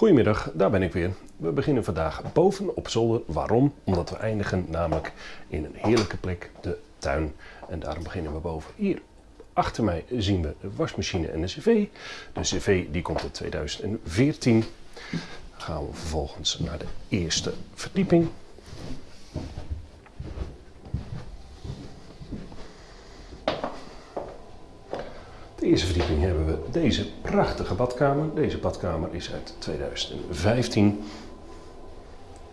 Goedemiddag, daar ben ik weer. We beginnen vandaag boven op zolder. Waarom? Omdat we eindigen namelijk in een heerlijke plek, de tuin. En daarom beginnen we boven. Hier achter mij zien we de wasmachine en de cv. De cv die komt in 2014. Dan gaan we vervolgens naar de eerste verdieping. De eerste verdieping hebben we deze prachtige badkamer. Deze badkamer is uit 2015.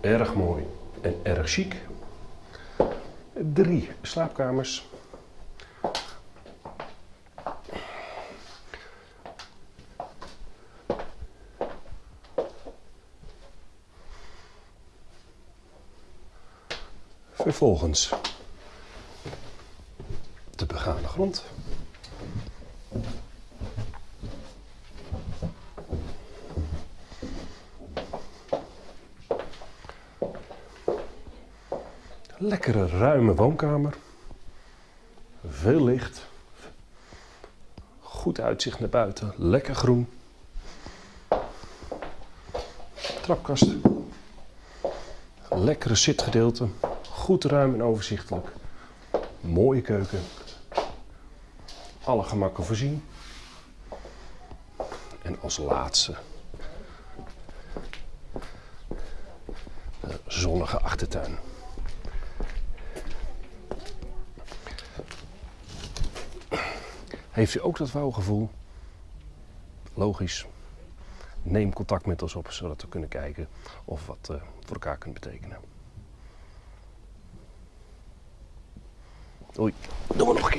Erg mooi en erg chic. Drie slaapkamers. Vervolgens de begane grond. Lekkere ruime woonkamer. Veel licht. Goed uitzicht naar buiten. Lekker groen. Trapkast. Lekkere zitgedeelte. Goed ruim en overzichtelijk. Mooie keuken. Alle gemakken voorzien. En als laatste de zonnige achtertuin. Heeft u ook dat wouwgevoel? Logisch. Neem contact met ons op, zodat we kunnen kijken of wat uh, voor elkaar kunt betekenen. Oei, doen we nog een keer.